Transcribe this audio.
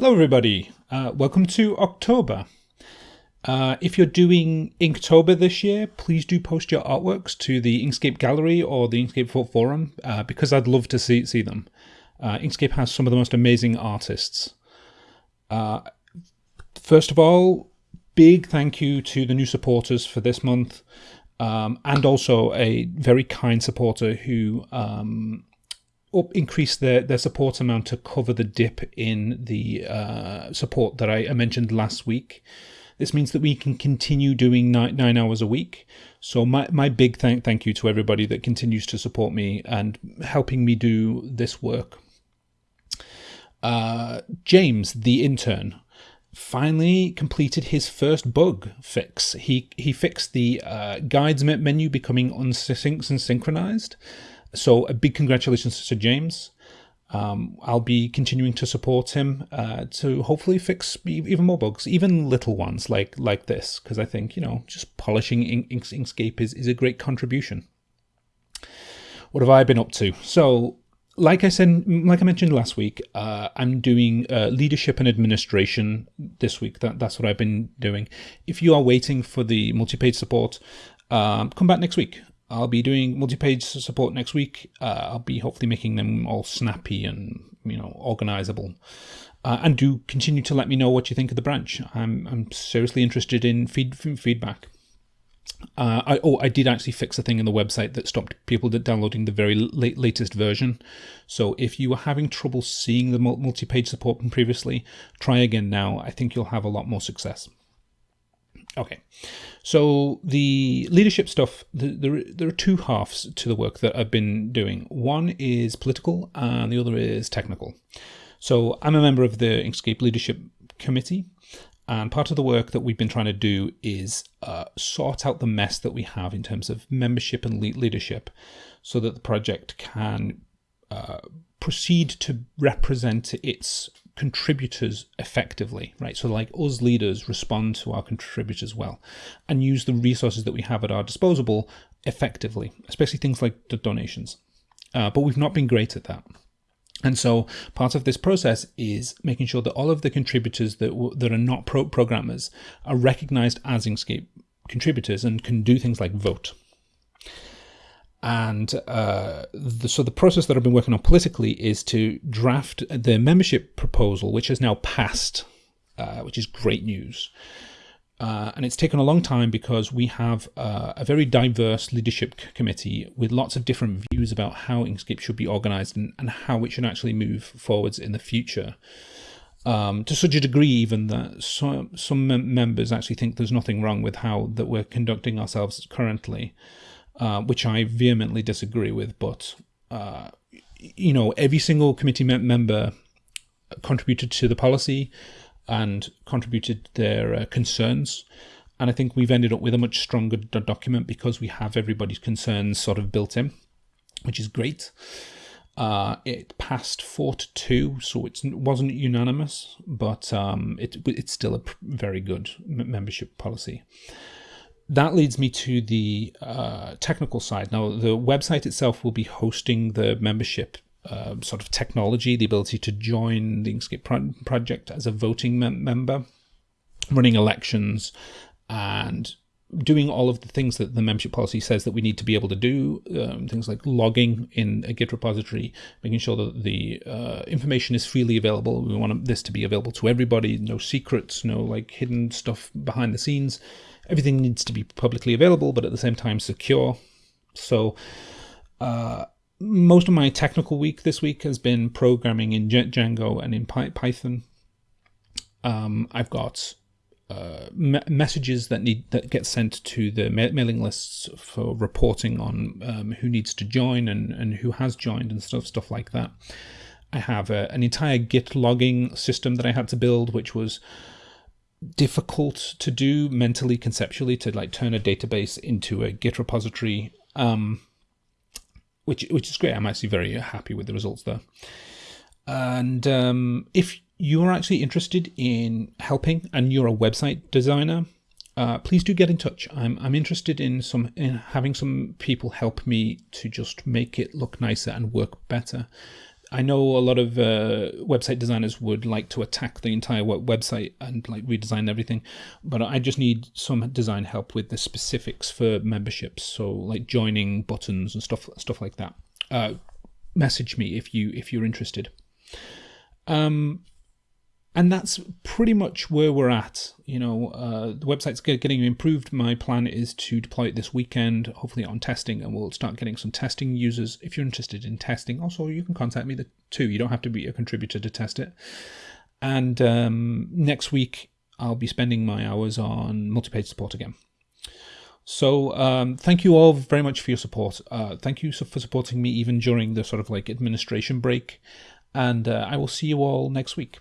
Hello, everybody. Uh, welcome to October. Uh, if you're doing Inktober this year, please do post your artworks to the Inkscape Gallery or the Inkscape Forum uh, because I'd love to see see them. Uh, Inkscape has some of the most amazing artists. Uh, first of all, big thank you to the new supporters for this month, um, and also a very kind supporter who um, up increase their, their support amount to cover the dip in the uh, support that I, I, mentioned last week. This means that we can continue doing nine, nine hours a week. So my, my big thank thank you to everybody that continues to support me and helping me do this work. Uh, James, the intern, finally completed his first bug fix. He he fixed the uh, guides menu becoming unsynced and synchronized. So a big congratulations to James. Um, I'll be continuing to support him uh, to hopefully fix even more bugs, even little ones like like this, because I think you know just polishing Ink Inkscape is is a great contribution. What have I been up to? So, like I said, like I mentioned last week, uh, I'm doing uh, leadership and administration this week. That that's what I've been doing. If you are waiting for the multi-page support, um, come back next week. I'll be doing multi-page support next week. Uh, I'll be hopefully making them all snappy and you know organizable. Uh, and do continue to let me know what you think of the branch. I'm I'm seriously interested in feed, feedback. Uh, I, oh, I did actually fix a thing in the website that stopped people downloading the very late, latest version. So if you were having trouble seeing the multi-page support from previously, try again now. I think you'll have a lot more success. Okay, so the leadership stuff, the, the, there are two halves to the work that I've been doing. One is political and the other is technical. So I'm a member of the Inkscape Leadership Committee, and part of the work that we've been trying to do is uh, sort out the mess that we have in terms of membership and leadership so that the project can uh, proceed to represent its contributors effectively, right? So like us leaders respond to our contributors well and use the resources that we have at our disposal effectively, especially things like the donations. Uh, but we've not been great at that. And so part of this process is making sure that all of the contributors that, that are not pro programmers are recognized as Inkscape contributors and can do things like vote. And uh, the, so the process that I've been working on politically is to draft the membership proposal, which has now passed, uh, which is great news. Uh, and it's taken a long time because we have uh, a very diverse leadership committee with lots of different views about how Inkscape should be organized and, and how it should actually move forwards in the future. Um, to such a degree, even that some some mem members actually think there's nothing wrong with how that we're conducting ourselves currently. Uh, which I vehemently disagree with. But uh, you know, every single committee member contributed to the policy and contributed their uh, concerns. And I think we've ended up with a much stronger document because we have everybody's concerns sort of built in, which is great. Uh, it passed four to two, so it wasn't unanimous, but um, it, it's still a very good membership policy that leads me to the uh, technical side. Now, the website itself will be hosting the membership uh, sort of technology, the ability to join the Inkscape pro project as a voting mem member, running elections, and doing all of the things that the membership policy says that we need to be able to do, um, things like logging in a Git repository, making sure that the uh, information is freely available. We want this to be available to everybody, no secrets, no like hidden stuff behind the scenes everything needs to be publicly available, but at the same time secure. So uh, most of my technical week this week has been programming in Django and in Python. Um, I've got uh, me messages that need that get sent to the ma mailing lists for reporting on um, who needs to join and, and who has joined and stuff stuff like that. I have a, an entire Git logging system that I had to build, which was difficult to do mentally conceptually to like turn a database into a git repository um, which which is great i'm actually very happy with the results there and um, if you're actually interested in helping and you're a website designer uh, please do get in touch i'm i'm interested in some in having some people help me to just make it look nicer and work better I know a lot of uh, website designers would like to attack the entire website and like redesign everything, but I just need some design help with the specifics for memberships. So like joining buttons and stuff stuff like that. Uh, message me if you if you're interested. Um, and that's pretty much where we're at. You know, uh, the website's getting improved. My plan is to deploy it this weekend, hopefully on testing, and we'll start getting some testing users. If you're interested in testing, also you can contact me too. You don't have to be a contributor to test it. And um, next week, I'll be spending my hours on multi-page support again. So um, thank you all very much for your support. Uh, thank you for supporting me even during the sort of like administration break. And uh, I will see you all next week.